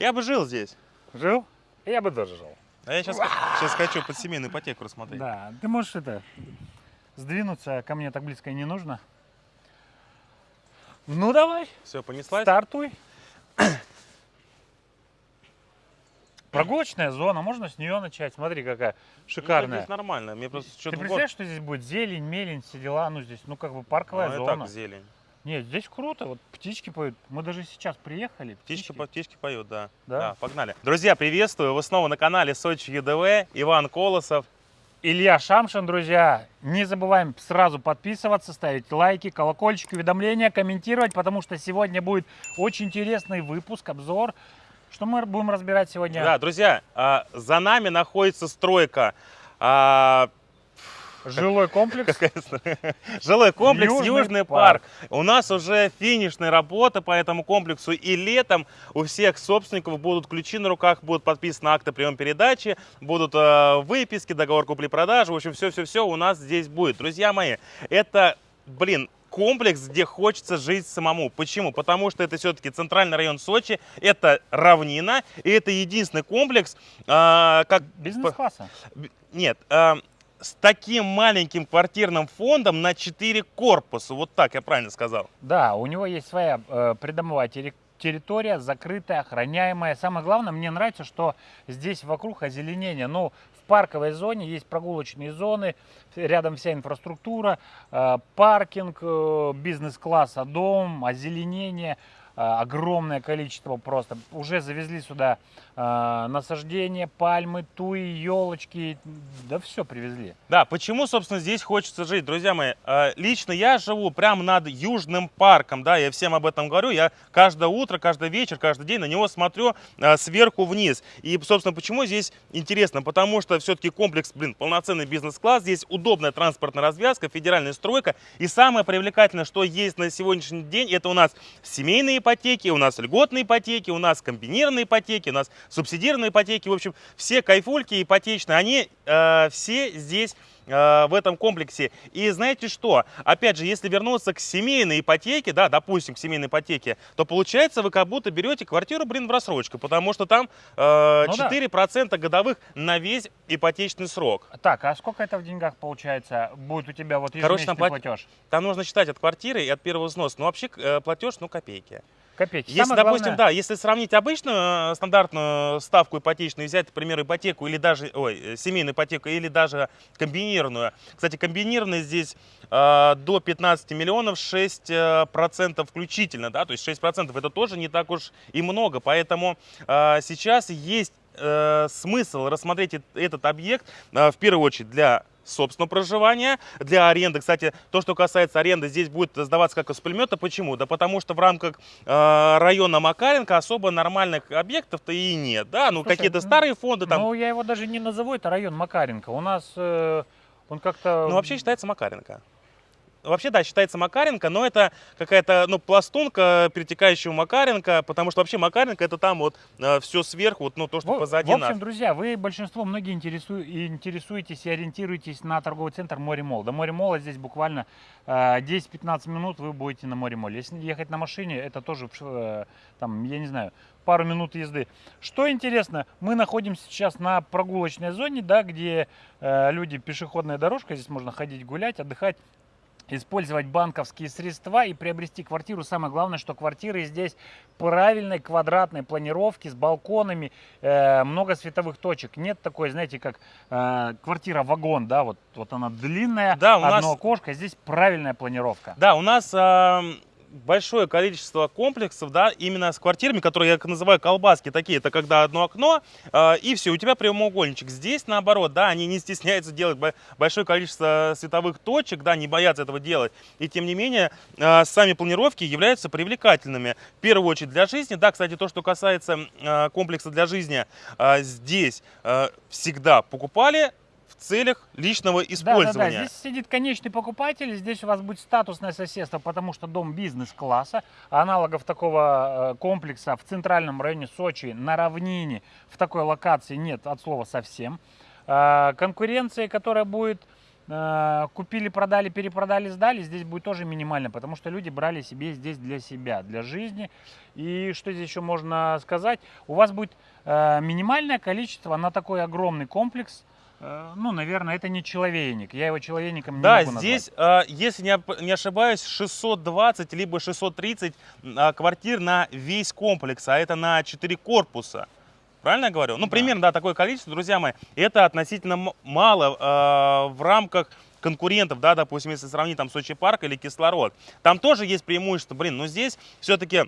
Я бы жил здесь. Жил? Я бы тоже жил. А я сейчас, сейчас хочу под семейную ипотеку рассмотреть. Да, ты можешь это сдвинуться ко мне так близко и не нужно. Ну давай, Все, понеслась? стартуй. Прогулочная зона, можно с нее начать. Смотри, какая Ну, шикарная. здесь нормально. Мне просто Ты что-то год- представляешь, что здесь будет зелень, мелень, все дела? Ну, здесь, ну, как бы парковая Ну, зона. так зелень. Нет, здесь круто, вот птички поют. Мы даже сейчас приехали. Птички, по- птички поют, да. Да. погнали. Друзья, приветствую. Вы снова на канале Сочи ЕДВ. Иван Колосов. Илья Шамшин, друзья. Не забываем сразу подписываться, ставить лайки, колокольчики, уведомления, комментировать, потому что сегодня будет очень интересный выпуск, обзор. Что мы будем разбирать сегодня? Да, друзья, а, за нами находится стройка. Жилой комплекс. Жилой комплекс Южный Южный, парк. парк. У нас уже финишная работа по этому комплексу. И летом у всех собственников будут ключи на руках, будут подписаны акты прием передачи, будут э, выписки, договор купли-продажи. В общем, все-все-все у нас здесь будет. Друзья мои, это, блин, комплекс, где хочется жить самому. Почему? Потому что это все-таки центральный район Сочи, это равнина, и это единственный комплекс, а, как Бизнес-класса. Нет, а, с таким маленьким квартирным фондом на 4 корпуса. Вот так я правильно сказал. Да, у него есть своя э, придомовая терри- территория, закрытая, охраняемая. Самое главное, мне нравится, что здесь вокруг озеленение. Ну, в парковой зоне есть прогулочные зоны, рядом вся инфраструктура, э, паркинг, э, бизнес-класса, дом, озеленение. Э, Огромное количество просто. Уже завезли сюда э, насаждения, пальмы, туи, елочки. Да все привезли. Да, почему, собственно, здесь хочется жить, друзья мои? Э, Лично я живу прямо над Южным парком, да, я всем об этом говорю. Я каждое утро, каждый вечер, каждый день на него смотрю э, сверху вниз. И, собственно, почему здесь интересно? Потому что все-таки комплекс, блин, полноценный бизнес-класс, здесь удобная транспортная развязка, федеральная стройка. И самое привлекательное, что есть на сегодняшний день, это у нас семейные ипотеки, у нас льготные ипотеки, у нас комбинированные ипотеки, у нас субсидированные ипотеки. В общем, все кайфульки ипотечные, они э, все здесь в этом комплексе. И знаете что? Опять же, если вернуться к семейной ипотеке, да, допустим, к семейной ипотеке, то получается вы как будто берете квартиру, блин, в рассрочку, потому что там э, Ну да. 4% годовых на весь ипотечный срок. Так, а сколько это в деньгах получается? Будет у тебя вот Короче, там ежемесячный плат- платеж? Там нужно считать от квартиры и от первого взноса. Ну, вообще, э, платеж, ну, копейки. Копейки. Если, Самое допустим, главное- да, если сравнить обычную э, стандартную ставку ипотечную, взять, к примеру, ипотеку или даже, ой, э, семейную ипотеку или даже комбинированную. Кстати, комбинированная здесь э, до 15 миллионов 6 э, процентов включительно, да, то есть 6 процентов это тоже не так уж и много, поэтому э, сейчас есть э, смысл рассмотреть эт- этот объект э, в первую очередь для собственного проживания, для аренды. Кстати, то, что касается аренды, здесь будет сдаваться как из пулемета. Почему? Да потому что в рамках э, района Макаренко особо нормальных объектов-то и нет. Да, ну какие-то ну, старые фонды там. Ну, я его даже не назову, это район Макаренко. У нас э, он как-то... Ну, вообще считается Макаренко. Вообще, да, считается Макаренко, но это какая-то, ну, пластунка перетекающего Макаренко, потому что вообще Макаренко это там вот все сверху, вот, ну, то, что В- позади в нас. общем, друзья, вы большинство, многие интересу- интересуетесь и ориентируетесь на торговый центр Море Мол. До Море Мола здесь буквально э, 10-15 минут вы будете на Море Моле. Если ехать на машине, это тоже, э, там, я не знаю, пару минут езды. Что интересно, мы находимся сейчас на прогулочной зоне, да, где э, люди, пешеходная дорожка, здесь можно ходить, гулять, отдыхать использовать банковские средства и приобрести квартиру. Самое главное, что квартиры здесь правильной квадратной планировки с балконами, э, много световых точек. Нет такой, знаете, как э, квартира-вагон, да, вот, вот она длинная, Да, у одно нас- окошко, здесь правильная планировка. Да, у нас ам, большое количество комплексов, да, именно с квартирами, которые я называю колбаски такие, это когда одно окно, а, и все, у тебя прямоугольничек. Здесь, наоборот, да, они не стесняются делать бо- большое количество световых точек, да, не боятся этого делать, и тем не менее, а, сами планировки являются привлекательными. В первую очередь для жизни, да, кстати, то, что касается а, комплекса для жизни, а, здесь а, всегда покупали целях личного Да, да, использования. да, здесь сидит конечный покупатель, здесь у вас будет статусное соседство, потому что дом бизнес-класса, аналогов такого э, комплекса в центральном районе Сочи, на равнине, в такой локации нет от слова совсем. А, Конкуренция, которая будет э, купили, продали, перепродали, сдали, здесь будет тоже минимально, потому что люди брали себе здесь для себя, для жизни. И что здесь еще можно сказать? У вас будет э, минимальное количество на такой огромный комплекс. Э, ну, наверное, это не человейник. Я его человейником не Да, могу назвать. здесь, а, если не, не ошибаюсь, 620 либо 630 а, квартир на весь комплекс, а это на 4 корпуса. Правильно я говорю? Ну, Да. примерно, да, такое количество, друзья мои. Это относительно мало а, в рамках конкурентов, да, допустим, если сравнить там Сочи парк или кислород. Там тоже есть преимущество, блин, но здесь все-таки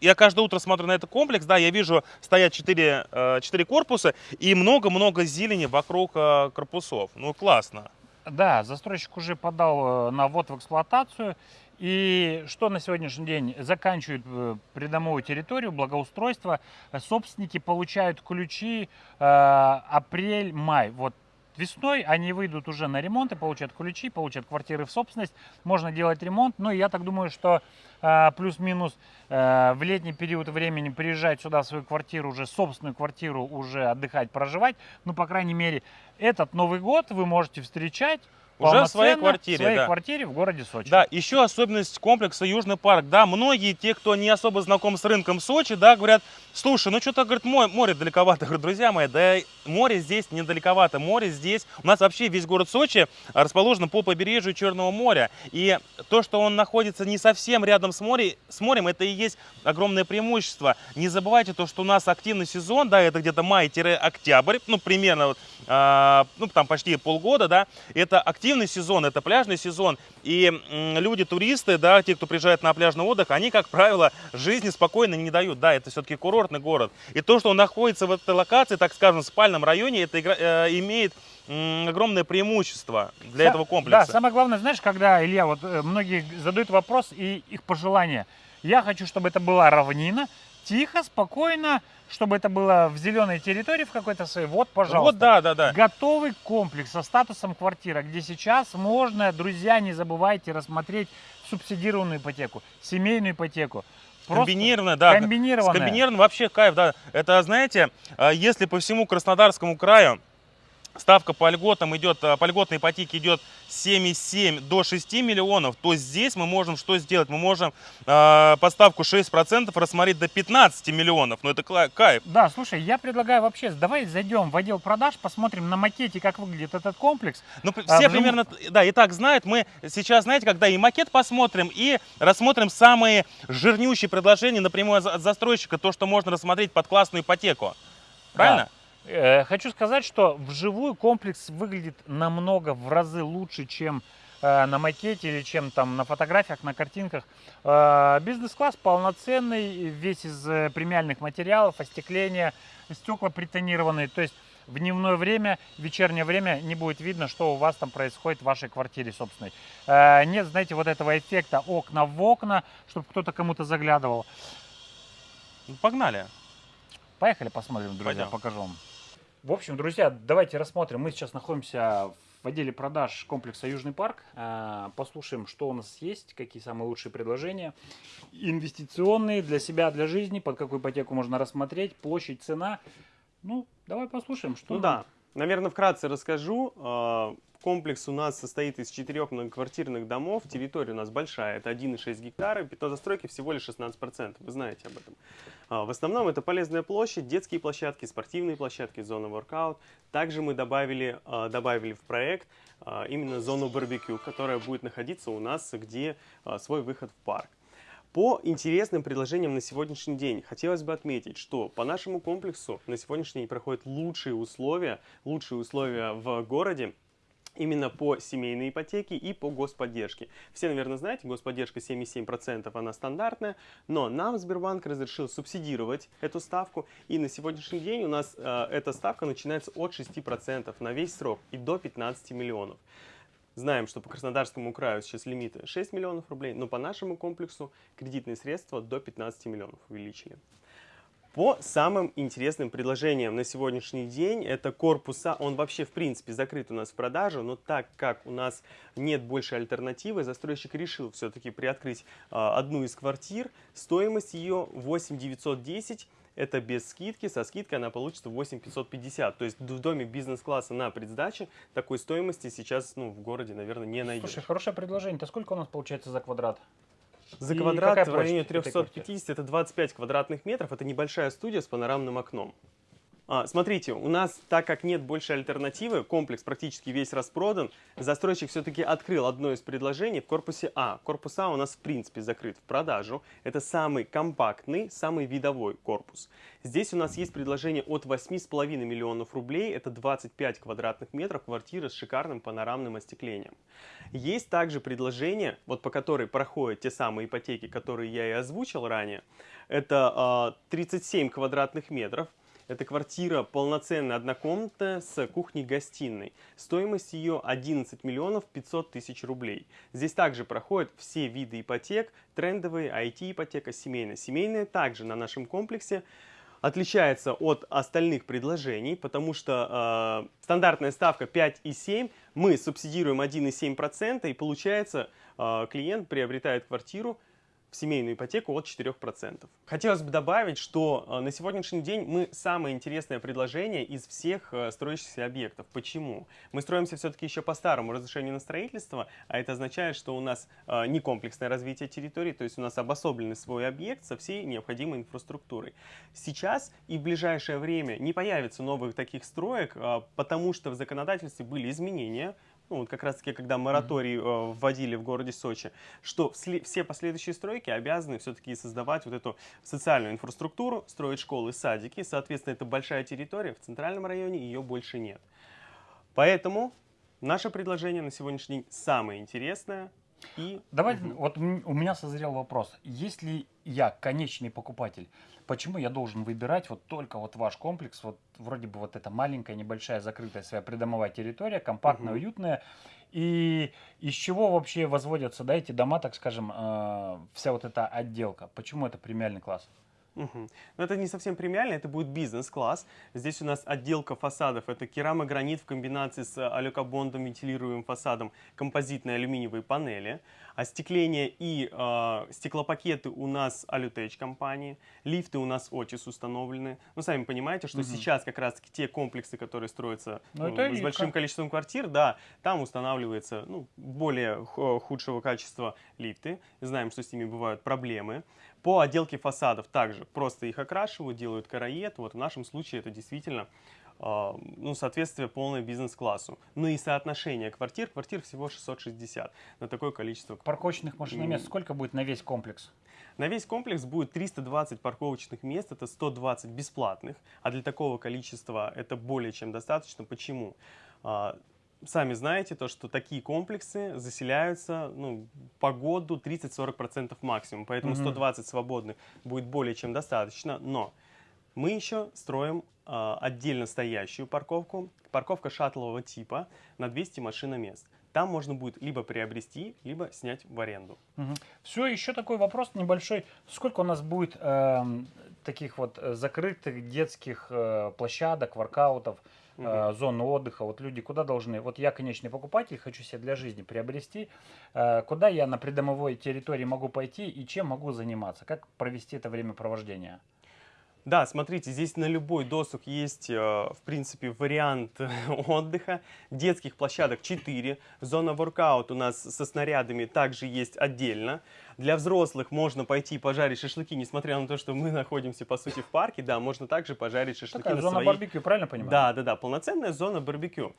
я каждое утро смотрю на этот комплекс, да, я вижу, стоят 4, 4 корпуса и много-много зелени вокруг э, корпусов. Ну, классно. Да, застройщик уже подал э, на ввод в эксплуатацию. И что на сегодняшний день? Заканчивают э, придомовую территорию, благоустройство. Э, Собственники получают ключи э, апрель-май. Вот весной они выйдут уже на ремонт и получат ключи, получат квартиры в собственность. Можно делать ремонт. Ну, я так думаю, что э, плюс-минус э, в летний период времени приезжать сюда в свою квартиру, уже собственную квартиру, уже отдыхать, проживать. Ну, по крайней мере, этот Новый год вы можете встречать Уже в своей квартире, в своей да. квартире в городе Сочи. Да, еще особенность комплекса Южный парк. Да, многие те, кто не особо знаком с рынком Сочи, да, говорят, слушай, ну что-то, говорит, мо- море далековато. Я говорю, друзья мои, да море здесь недалековато. Море здесь, у нас вообще весь город Сочи расположен по побережью Черного моря. И то, что он находится не совсем рядом с, море, с морем, это и есть огромное преимущество. Не забывайте то, что у нас активный сезон, да, это где-то май-октябрь, ну, примерно, а, ну, там почти полгода, да, это активный сезон, это пляжный сезон, и люди, туристы, да, те, кто приезжает на пляжный отдых, они, как правило, жизни спокойно не дают, да, это все-таки курортный город, и то, что он находится в этой локации, так скажем, в спальном районе, это игра- э, имеет огромное преимущество для Са- этого комплекса. Да, самое главное, знаешь, когда, Илья, вот э, многие задают вопрос и их пожелания. Я хочу, чтобы это была равнина, тихо, спокойно, чтобы это было в зеленой территории в какой-то своей. Вот, пожалуйста. Вот, да, да, да. Готовый комплекс со статусом квартира, где сейчас можно, друзья, не забывайте рассмотреть субсидированную ипотеку, семейную ипотеку. Просто Комбинированная, да. комбинированная. С комбинированным вообще кайф, да. Это, знаете, а, если по всему Краснодарскому краю ставка по льготам идет, а, по льготной ипотеке идет 7,7 до 6 миллионов, то здесь мы можем что сделать? Мы можем э, по ставку 6% рассмотреть до 15 миллионов. Ну это кайф. Да, слушай, я предлагаю вообще, давай зайдем в отдел продаж, посмотрим на макете, как выглядит этот комплекс. Ну, А, все вживую- примерно, т- да, и так знают. Мы сейчас, знаете, когда и макет посмотрим, и рассмотрим самые жирнющие предложения напрямую от застройщика, то, что можно рассмотреть под классную ипотеку. Правильно? Э, Хочу сказать, что вживую комплекс выглядит намного в разы лучше, чем э, на макете или чем там на фотографиях, на картинках. Э, Бизнес-класс полноценный, весь из э, премиальных материалов, остекление, стекла притонированные. То есть в дневное время, в вечернее время не будет видно, что у вас там происходит в вашей квартире собственной. Э, Нет, знаете, вот этого эффекта окна в окна, чтобы кто-то кому-то заглядывал. Ну, погнали. Поехали посмотрим, друзья, Пойдем. покажу вам. В общем, друзья, давайте рассмотрим. Мы сейчас находимся в отделе продаж комплекса Южный парк. А, Послушаем, что у нас есть, какие самые лучшие предложения. Инвестиционные для себя, для жизни, под какую ипотеку можно рассмотреть, площадь, цена. Ну, давай послушаем, что Ну да, наверное, вкратце расскажу. А, Комплекс у нас состоит из четырех многоквартирных домов. Территория у нас большая, это 1,6 гектара. Пятно застройки всего лишь 16%. Вы знаете об этом. А, В основном это полезная площадь, детские площадки, спортивные площадки, зона воркаут. Также мы добавили, а, добавили в проект именно зону барбекю, которая будет находиться у нас, где свой выход в парк. По интересным предложениям на сегодняшний день хотелось бы отметить, что по нашему комплексу на сегодняшний день проходят лучшие условия, лучшие условия в городе именно по семейной ипотеке и по господдержке. Все, наверное, знаете, господдержка 7,7%, она стандартная, но нам Сбербанк разрешил субсидировать эту ставку, и на сегодняшний день у нас э, эта ставка начинается от 6% на весь срок и до 15 миллионов. Знаем, что по Краснодарскому краю сейчас лимиты 6 миллионов рублей, но по нашему комплексу кредитные средства до 15 миллионов увеличили. По самым интересным предложениям на сегодняшний день, это корпуса, он вообще в принципе закрыт у нас в продажу, но так как у нас нет больше альтернативы, застройщик решил все-таки приоткрыть а, одну из квартир, стоимость ее 8 910 это без скидки, со скидкой она получится 8550. То есть в доме бизнес-класса на предсдаче такой стоимости сейчас ну, в городе, наверное, не найдешь. Слушай, хорошее предложение. Это сколько у нас получается за квадрат? За И квадрат в районе площадь этой квартиры? 350 это 25 квадратных метров. Это небольшая студия с панорамным окном. А, смотрите, у нас, так как нет больше альтернативы, комплекс практически весь распродан, застройщик все-таки открыл одно из предложений в корпусе А. Корпус А у нас в принципе закрыт в продажу. Это самый компактный, самый видовой корпус. Здесь у нас есть предложение от 8,5 миллионов рублей, это 25 квадратных метров, квартира с шикарным панорамным остеклением. Есть также предложение, вот по которой проходят те самые ипотеки, которые я и озвучил ранее. Это а, 37 квадратных метров. Это квартира полноценная, однокомнатная, с кухней-гостиной. Стоимость ее 11 миллионов 500 тысяч рублей. Здесь также проходят все виды ипотек, трендовые, IT-ипотека, семейная. Семейная также на нашем комплексе отличается от остальных предложений, потому что э, стандартная ставка 5,7, мы субсидируем 1,7%, и получается э, клиент приобретает квартиру в семейную ипотеку от 4%. Хотелось бы добавить, что э, на сегодняшний день мы самое интересное предложение из всех э, строящихся объектов. Почему? Мы строимся все-таки еще по старому разрешению на строительство, а это означает, что у нас э, не комплексное развитие территории, то есть у нас обособленный свой объект со всей необходимой инфраструктурой. Сейчас и в ближайшее время не появится новых таких строек, потому что в законодательстве были изменения, ну, вот как раз таки, когда мораторий э, вводили в городе Сочи, что все последующие стройки обязаны все-таки создавать вот эту социальную инфраструктуру, строить школы, садики. Соответственно, это большая территория, в центральном районе ее больше нет. Поэтому наше предложение на сегодняшний день самое интересное. И Давай, вот м- у меня созрел вопрос. Если я конечный покупатель, почему я должен выбирать вот только вот ваш комплекс? Вот вроде бы вот эта маленькая, небольшая, закрытая своя придомовая территория, компактная, Мгм. уютная. И из чего вообще возводятся, да, эти дома, так скажем, э, вся вот эта отделка? Почему это премиальный класс? Мгм. Но это не совсем премиально, это будет бизнес-класс. Здесь у нас отделка фасадов. Это керамогранит в комбинации с алюкобондом, вентилируемым фасадом, композитные алюминиевые панели. Остекление и э, стеклопакеты у нас Алютеч компании. Лифты у нас Otis установлены. Ну, сами понимаете, что Мгм. сейчас как раз-таки те комплексы, которые строятся Ну, ну, с большим количеством квартир, да, там устанавливается ну, более ху- худшего качества лифты. Знаем, что с ними бывают проблемы. По отделке фасадов также просто их окрашивают, делают караед. Вот в нашем случае это действительно а, ну, соответствие полное бизнес-классу. Ну и соотношение квартир. Квартир всего 660 на такое количество. Парковочных машиномест М. сколько будет на весь комплекс? На весь комплекс будет 320 парковочных мест, это 120 бесплатных, а для такого количества это более чем достаточно. Почему? Сами знаете то, что такие комплексы заселяются ну, по году 30-40% максимум, поэтому Мгм. 120 свободных будет более чем достаточно, но мы еще строим а, отдельно стоящую парковку, парковка шаттлового типа на 200 машиномест. Там можно будет либо приобрести, либо снять в аренду. Все, еще такой вопрос небольшой. Сколько у нас будет эм, таких вот э, закрытых детских э, площадок, воркаутов, э, зон отдыха? Вот люди куда должны? Вот я конечный покупатель, хочу себе для жизни приобрести. Э, куда я на придомовой территории могу пойти и чем могу заниматься? Как провести это времяпровождение? Да, смотрите, здесь на любой досуг есть, э, в принципе, вариант отдыха. Детских площадок 4. Зона воркаут у нас со снарядами также есть отдельно. Для взрослых можно пойти пожарить шашлыки, несмотря на то, что мы находимся, по сути, в парке. Да, можно также пожарить шашлыки Такая на зона своей... барбекю, правильно понимаю? Да, да, да, полноценная зона барбекю.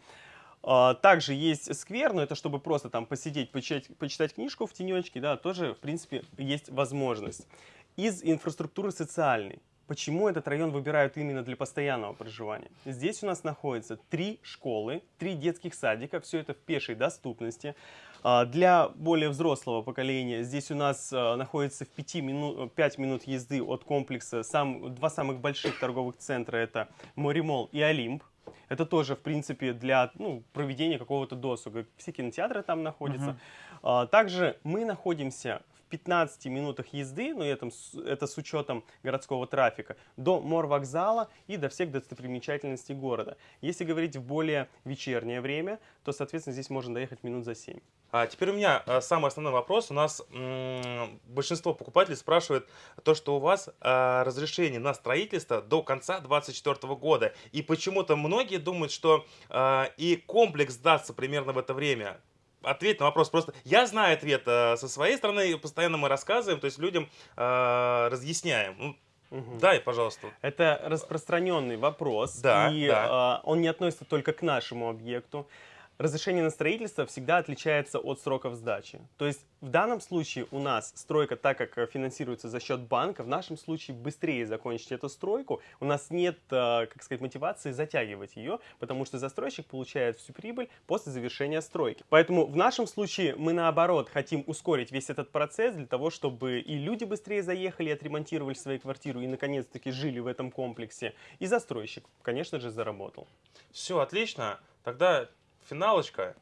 А, Также есть сквер, но это чтобы просто там посидеть, почитать, почитать книжку в тенечке, да, тоже, в принципе, есть возможность. Из инфраструктуры социальной. Почему этот район выбирают именно для постоянного проживания? Здесь у нас находится три школы, три детских садика, все это в пешей доступности. А, Для более взрослого поколения здесь у нас а, находится в 5 минут, 5 минут езды от комплекса сам, два самых больших торговых центра, это Моремол и Олимп. Это тоже, в принципе, для ну, проведения какого-то досуга. Все кинотеатры там находятся. Мгм. А, Также мы находимся 15 минутах езды, но это, с- это с учетом городского трафика, до морвокзала и до всех достопримечательностей города. Если говорить в более вечернее время, то, соответственно, здесь можно доехать минут за 7. А теперь у меня а, самый основной вопрос. У нас большинство покупателей спрашивает то, что у вас а, разрешение на строительство до конца 2024 года. И почему-то многие думают, что а, и комплекс сдастся примерно в это время. Ответь на вопрос. Просто я знаю ответ а, со своей стороны, и постоянно мы рассказываем, то есть людям а, разъясняем. Ну, Мгм. дай, пожалуйста. Это распространенный вопрос, Да, и да. а, он не относится только к нашему объекту. Разрешение на строительство всегда отличается от сроков сдачи. То есть в данном случае у нас стройка, так как э, финансируется за счет банка, в нашем случае быстрее закончить эту стройку. У нас нет, э, как сказать, мотивации затягивать ее, потому что застройщик получает всю прибыль после завершения стройки. Поэтому в нашем случае мы наоборот хотим ускорить весь этот процесс для того, чтобы и люди быстрее заехали, отремонтировали свои квартиры и наконец-таки жили в этом комплексе. И застройщик, конечно же, заработал. Все, отлично. Тогда финалочка.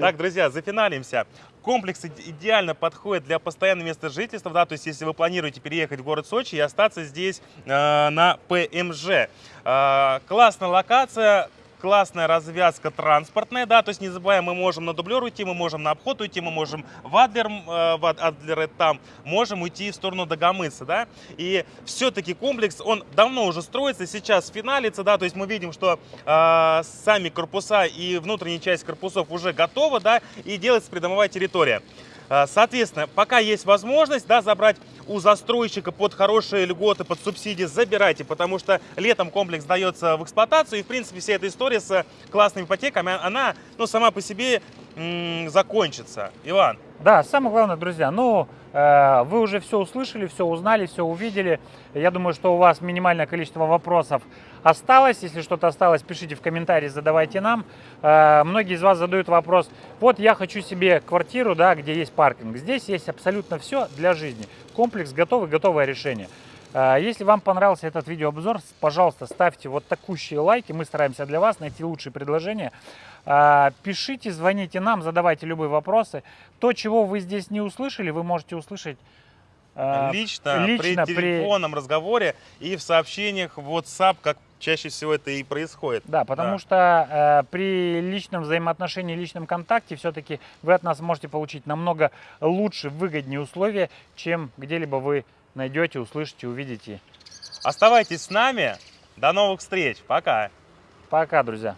Так, друзья, зафиналимся. Комплекс иде- идеально подходит для постоянного места жительства, да, то есть если вы планируете переехать в город Сочи и остаться здесь э, на ПМЖ. Э, классная локация, классная развязка транспортная, да, то есть не забываем, мы можем на дублер уйти, мы можем на обход уйти, мы можем в Адлер, э, в Ад- Адлер там, можем уйти в сторону Дагомыса, да, и все-таки комплекс, он давно уже строится, сейчас финалится, да, то есть мы видим, что э, сами корпуса и внутренняя часть корпусов уже готова, да, и делается придомовая территория. Э, Соответственно, пока есть возможность, да, забрать у застройщика под хорошие льготы, под субсидии, забирайте, потому что летом комплекс дается в эксплуатацию, и, в принципе, вся эта история с классными ипотеками, она, ну, сама по себе закончится. Иван, Да, самое главное, друзья, ну, э, вы уже все услышали, все узнали, все увидели. Я думаю, что у вас минимальное количество вопросов осталось. Если что-то осталось, пишите в комментарии, задавайте нам. Э, многие из вас задают вопрос, вот я хочу себе квартиру, да, где есть паркинг. Здесь есть абсолютно все для жизни. Комплекс готовый, готовое решение. Э, Если вам понравился этот видеообзор, пожалуйста, ставьте вот такущие лайки. Мы стараемся для вас найти лучшие предложения. А, Пишите, звоните нам, задавайте любые вопросы. То, чего вы здесь не услышали, вы можете услышать а, лично, лично при при- телефонном разговоре и в сообщениях в WhatsApp, как чаще всего это и происходит. Да, потому Да. что э, при личном взаимоотношении, личном контакте все-таки вы от нас можете получить намного лучше, выгоднее условия, чем где-либо вы найдете, услышите, увидите. Оставайтесь с нами. До новых встреч. Пока. Пока, друзья.